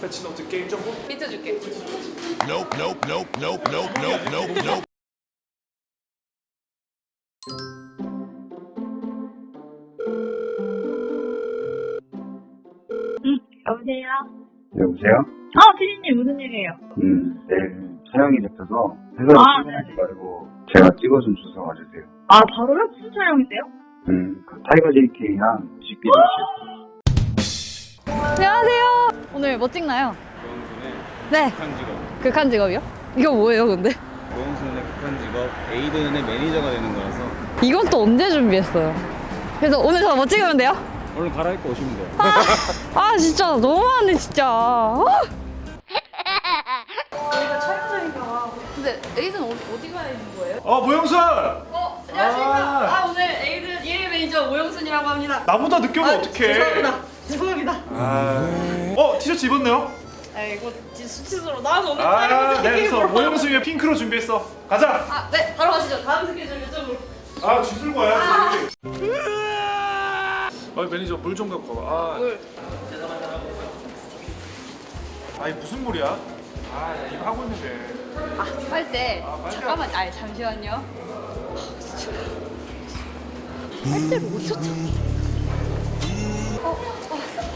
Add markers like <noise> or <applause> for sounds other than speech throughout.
patch note 게임 정보? 비춰줄게. Nope, nope, nope, nope, nope, nope, nope, nope. 여보세요? 여보세요? 어, 피디님 무슨 일이에요? 음, 내일 촬영이 잡혀서 회사로 아, 출근하지 말고 제가 찍어준 주소 와주세요. 아, 바로요? 무슨 촬영이세요? 음, 그 타이거 JK랑 뮤직비디오 찍 안녕하세요. 오늘 뭐 찍나요? 네. 극한 직업. 극한 직업이요? 이거 뭐예요, 근데? 고영순의 극한 직업 에이든의 매니저가 되는 거라서 이건 또 언제 준비했어요? 그래서 오늘 저 뭐 찍으면 돼요? 오늘 갈아입고 오시면 돼요. 아 진짜 너무하네 진짜. 아. 저희가 촬영장인가 근데 에이든 어디, 어디 가 있는 거예요? 어 모영순! 어 안녕하십니까. 아. 아, 오늘 에이든 1일 매니저 오영순이라고 합니다. 나보다 늦게 오면 어떡해 죄송합니다. 죄송합니다. 아... 어 티셔츠 입었네요? 아 이거 수치스러워. 나는 오늘 아 네, 그래서 모영순 위에 핑크로 준비했어 가자! 아, 네, 바로 가시죠. 다음 스케줄 이쪽으로. 아 쥐술 거야 아 매니저 물 좀 갖고 와봐 아, 물. 아니 무슨 물이야? 아 이거 하고 있는데 아, 빨대. 아, 빨대. 잠깐만, 아, 잠시만요. 빨대를 어디서 찾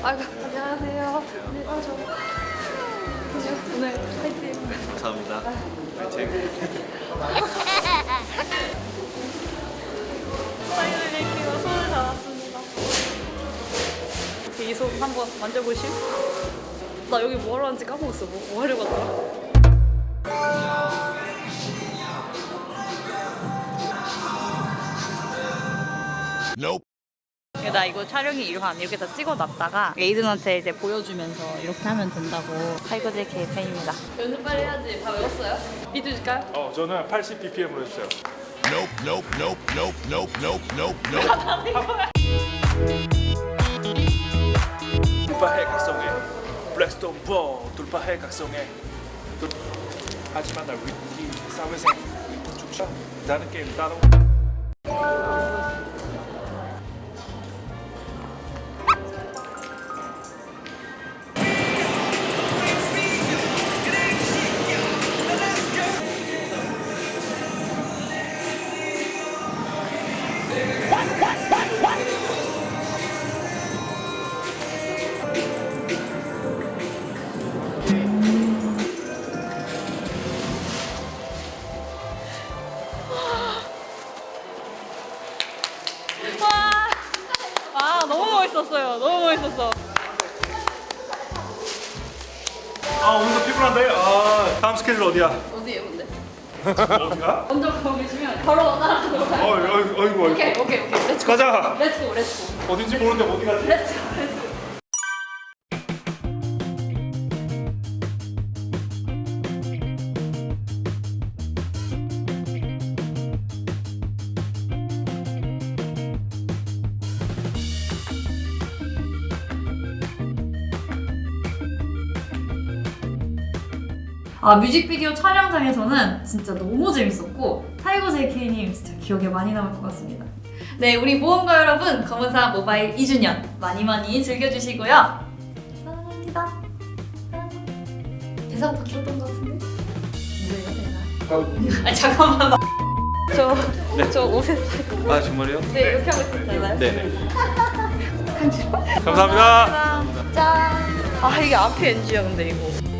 아이고, 안녕하세요. 네, 아, 저. 오늘 파이팅. 감사합니다. 사인을 낼게요. 손을 잡았습니다. 이 손 한번 만져보실? 나 여기 뭐 하러 왔는지 까먹었어. 뭐, 뭐 하려고 왔더라? 나 이거 촬영이 이렇게 이렇게 다 찍어놨다가 에이든한테 이제 보여주면서 이렇게 하면 된다고 타이거 JK 팬입니다. 연습 빨리 해야지. 다 외웠어요? 비트 줄까요? 어 저는 80 BPM으로 해주세요 Nope, nope, nope, nope, nope, nope, nope, nope. 돌파해 각성해 블랙스톤 보 돌파해 각성해 돌- 하지만 날 위기 사회생 죽자 나는 게임 따로 멋있었어요. 너무 멋있었어. 아 오늘도 피곤한데? 아 다음 스케줄 어디야? 어디에요, 근데? 어디가? <laughs> 먼저 거기 계시면 바로 따라가도록 어, 할게요. 어이구 어이구 오케이, 오케이, 오케이. Let's go. 가자 let's go, let's go. 어딘지 모르는데 어디 가지? Let's go, let's go. 아 뮤직비디오 촬영장에서는 진짜 너무 재밌었고 타이거 JK님 진짜 기억에 많이 남을 것 같습니다. 네 우리 모험가 여러분 검은사막 모바일 2주년 많이 많이 즐겨주시고요. 사랑합니다. 대사부터 길었던 것 같은데? 뭐예요 내가? 아 잠깐만 저, 저 옷에 살고 아 정말요? 네 이렇게 하고 있었잖아요. 네네. <laughs> 감사합니다 짠! 아 이게 앞이 NG야 근데 이거